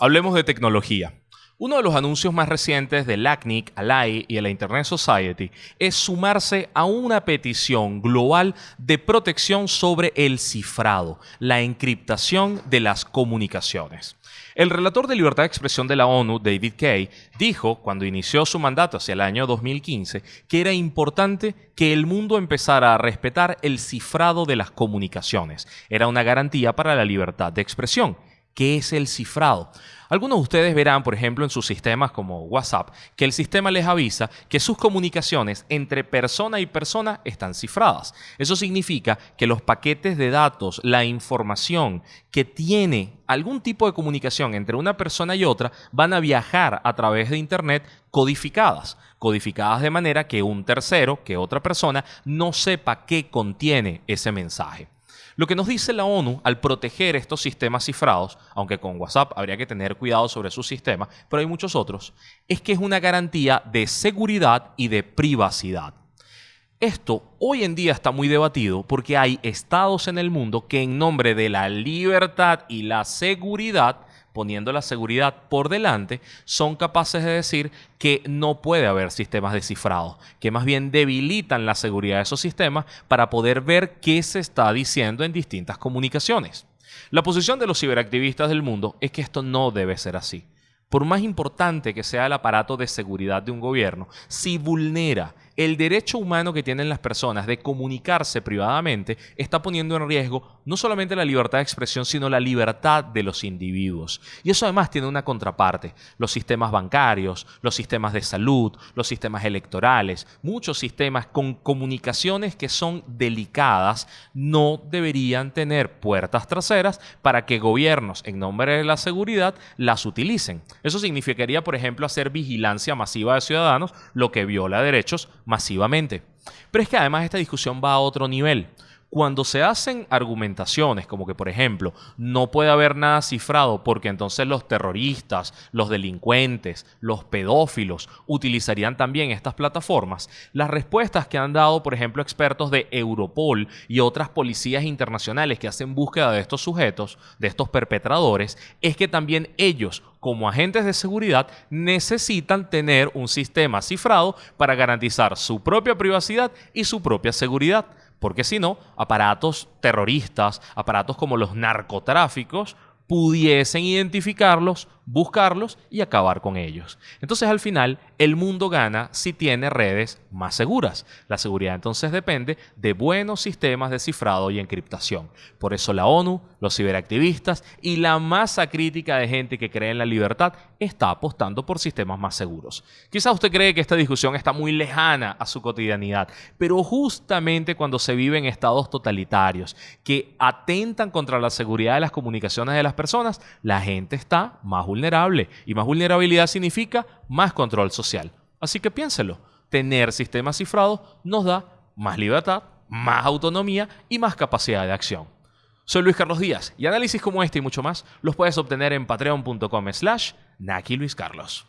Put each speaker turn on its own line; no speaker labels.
Hablemos de tecnología. Uno de los anuncios más recientes del LACNIC, ALAI y de la Internet Society es sumarse a una petición global de protección sobre el cifrado, la encriptación de las comunicaciones. El relator de libertad de expresión de la ONU, David Kay, dijo cuando inició su mandato hacia el año 2015 que era importante que el mundo empezara a respetar el cifrado de las comunicaciones. Era una garantía para la libertad de expresión. ¿Qué es el cifrado? Algunos de ustedes verán, por ejemplo, en sus sistemas como WhatsApp, que el sistema les avisa que sus comunicaciones entre persona y persona están cifradas. Eso significa que los paquetes de datos, la información que tiene algún tipo de comunicación entre una persona y otra, van a viajar a través de Internet codificadas. Codificadas de manera que un tercero, que otra persona, no sepa qué contiene ese mensaje. Lo que nos dice la ONU al proteger estos sistemas cifrados, aunque con WhatsApp habría que tener cuidado sobre su sistema, pero hay muchos otros, es que es una garantía de seguridad y de privacidad. Esto hoy en día está muy debatido porque hay estados en el mundo que en nombre de la libertad y la seguridad poniendo la seguridad por delante, son capaces de decir que no puede haber sistemas descifrados, que más bien debilitan la seguridad de esos sistemas para poder ver qué se está diciendo en distintas comunicaciones. La posición de los ciberactivistas del mundo es que esto no debe ser así. Por más importante que sea el aparato de seguridad de un gobierno, si vulnera el derecho humano que tienen las personas de comunicarse privadamente está poniendo en riesgo no solamente la libertad de expresión, sino la libertad de los individuos. Y eso además tiene una contraparte. Los sistemas bancarios, los sistemas de salud, los sistemas electorales, muchos sistemas con comunicaciones que son delicadas, no deberían tener puertas traseras para que gobiernos, en nombre de la seguridad, las utilicen. Eso significaría, por ejemplo, hacer vigilancia masiva de ciudadanos, lo que viola derechos masivamente. Pero es que además esta discusión va a otro nivel. Cuando se hacen argumentaciones como que, por ejemplo, no puede haber nada cifrado porque entonces los terroristas, los delincuentes, los pedófilos utilizarían también estas plataformas, las respuestas que han dado, por ejemplo, expertos de Europol y otras policías internacionales que hacen búsqueda de estos sujetos, de estos perpetradores, es que también ellos como agentes de seguridad necesitan tener un sistema cifrado para garantizar su propia privacidad y su propia seguridad. Porque si no, aparatos terroristas, aparatos como los narcotráficos, pudiesen identificarlos, buscarlos y acabar con ellos. Entonces al final el mundo gana si tiene redes más seguras. La seguridad entonces depende de buenos sistemas de cifrado y encriptación. Por eso la ONU, los ciberactivistas y la masa crítica de gente que cree en la libertad está apostando por sistemas más seguros. Quizá usted cree que esta discusión está muy lejana a su cotidianidad, pero justamente cuando se vive en estados totalitarios que atentan contra la seguridad de las comunicaciones de las personas, la gente está más vulnerable y más vulnerabilidad significa más control social. Así que piénselo, tener sistemas cifrados nos da más libertad, más autonomía y más capacidad de acción. Soy Luis Carlos Díaz y análisis como este y mucho más los puedes obtener en patreon.com slash Naki Luis Carlos.